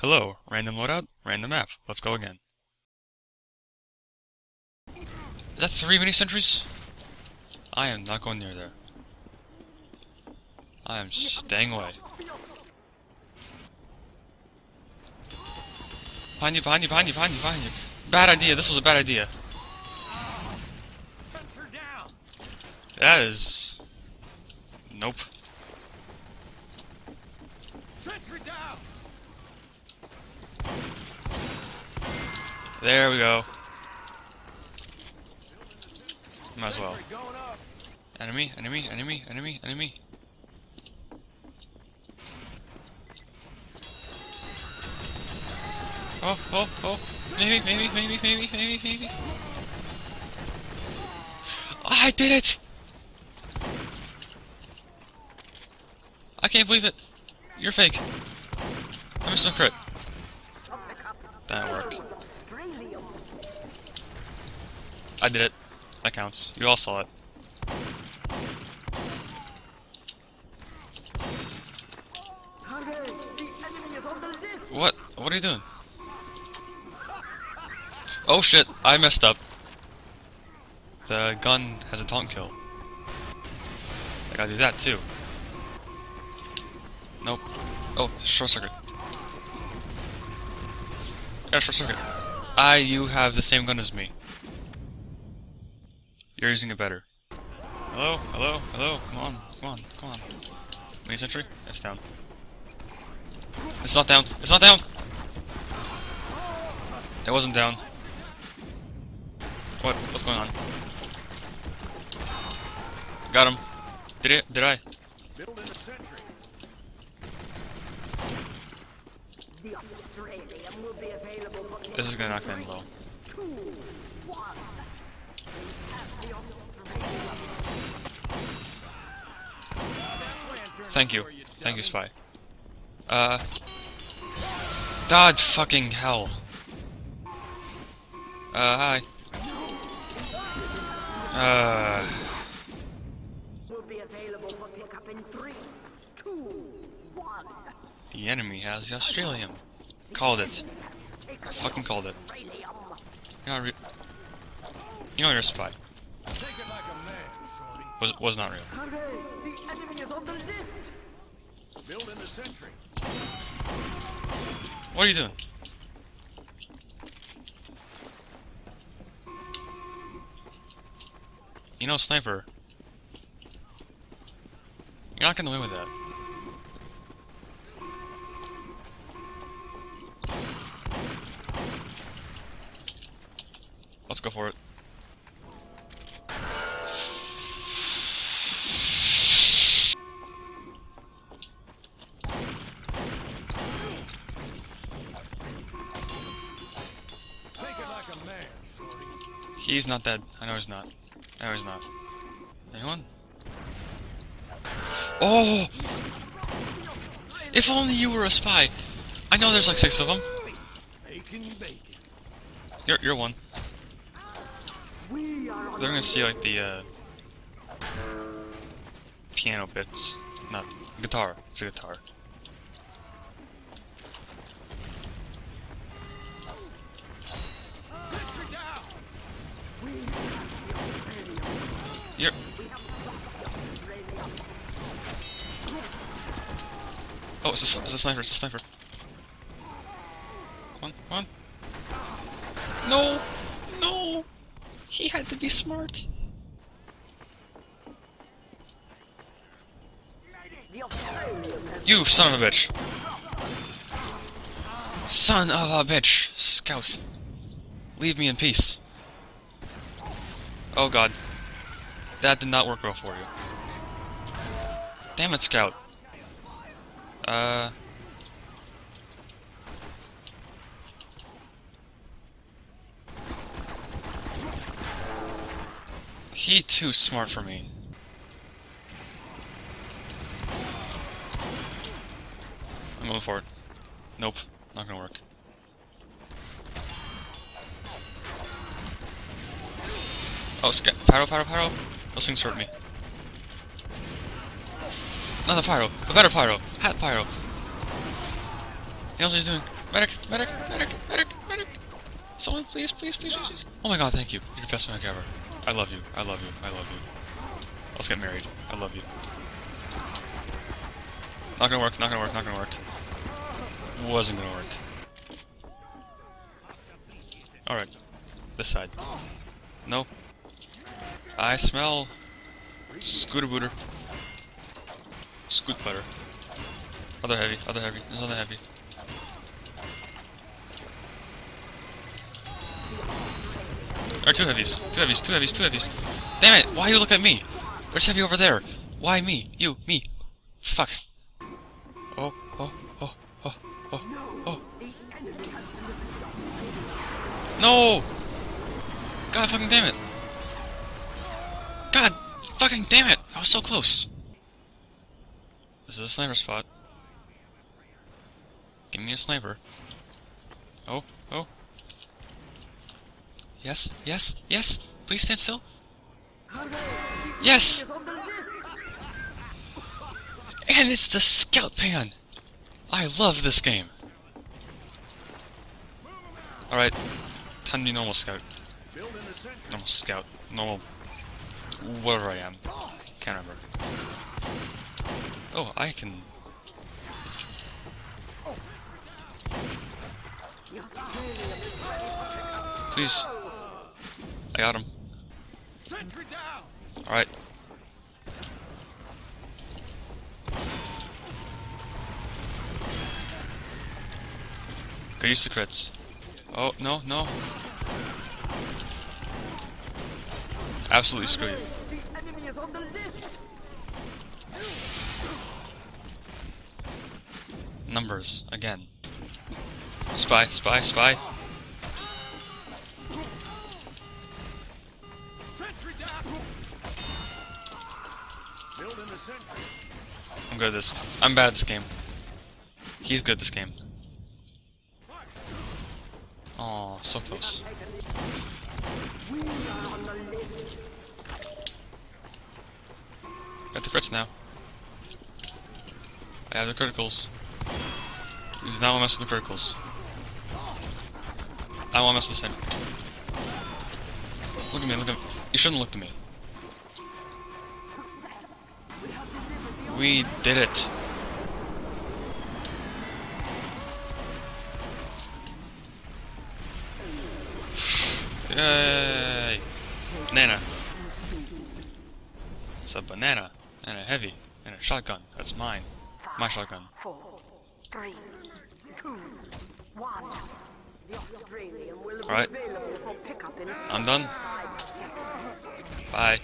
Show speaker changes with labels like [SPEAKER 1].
[SPEAKER 1] Hello, random loadout, random map. Let's go again. Is that three mini sentries? I am not going near there. I am staying away. Behind you, behind you, behind you, behind you, behind you. Bad idea, this was a bad idea. That is... Nope. There we go. Might as well. Enemy, enemy, enemy, enemy, enemy. Oh, oh, oh. Maybe, maybe, maybe, maybe, maybe, maybe. I did it! I can't believe it. You're fake. I missed my crit. That didn't work. I did it. That counts. You all saw it. What? What are you doing? Oh shit, I messed up. The gun has a taunt kill. I gotta do that too. Nope. Oh, short circuit. Yeah, short circuit. I, you have the same gun as me. You're using it better. Hello? Hello? Hello? Come on. Come on. Come on. Mini sentry? It's down. It's not down. It's not down! It wasn't down. What? What's going on? Got him. Did it? Did I? This is gonna knock them low. Thank you. Thank you, Spy. Uh... Dodge fucking hell. Uh, hi. Uh... The enemy has the Australium. Called it. I fucking called it. You know, you know you're a spy. Was was not real. What are you doing? You know, sniper. You're not gonna win with that. Let's go for it. He's not dead. I know he's not. I know he's not. Anyone? Oh! If only you were a spy! I know there's like six of them. You're, you're one. They're gonna see like the, uh, piano bits. Not, guitar. It's a guitar. Oh, it's a, it's a sniper, it's a sniper. One, one. No! No! He had to be smart. You son of a bitch. Son of a bitch. Scout. Leave me in peace. Oh god. That did not work well for you. Damn it, Scout. Uh... He too smart for me. I'm moving forward. Nope, not gonna work. Oh, sca- pyro, pyro, pyro. Those things hurt me. Another pyro. A better pyro. Hat pyro. He knows what he's doing. Medic! Medic! Medic! Medic! Medic! Someone, please, please, please, please, please. Oh my god, thank you. You're the best medic ever. I love you. I love you. I love you. Let's get married. I love you. Not gonna work, not gonna work, not gonna work. Wasn't gonna work. Alright. This side. No. I smell scooter booter. Scoot butter. Other heavy, other heavy, there's other heavy. Or two heavies, two heavies, two heavies, two heavies. Damn it, why you look at me? There's heavy over there. Why me? You, me. Fuck. Oh, oh, oh, oh, oh, oh. No! God fucking damn it. Fucking damn it! I was so close. This is a sniper spot. Give me a sniper. Oh, oh. Yes, yes, yes! Please stand still. Yes! And it's the scout pan! I love this game. Alright, time to be normal scout. Normal scout. Normal... whatever I am. Can't remember. Oh, I can... Please. I got him. Alright. Go use the crits. Oh, no, no. Absolutely screw you. Numbers, again. Spy, spy, spy. I'm good at this. I'm bad at this game. He's good at this game. Oh, so close. Got the crits now. I have the criticals. You do not want to mess with the criticals. I want to mess with the same. Look at me, look at me. You shouldn't look at me. We did it. Yay! Banana. It's a banana and a heavy and a shotgun. That's mine. My shotgun.
[SPEAKER 2] Four, three, two, one.
[SPEAKER 1] Alright. I'm done. Bye.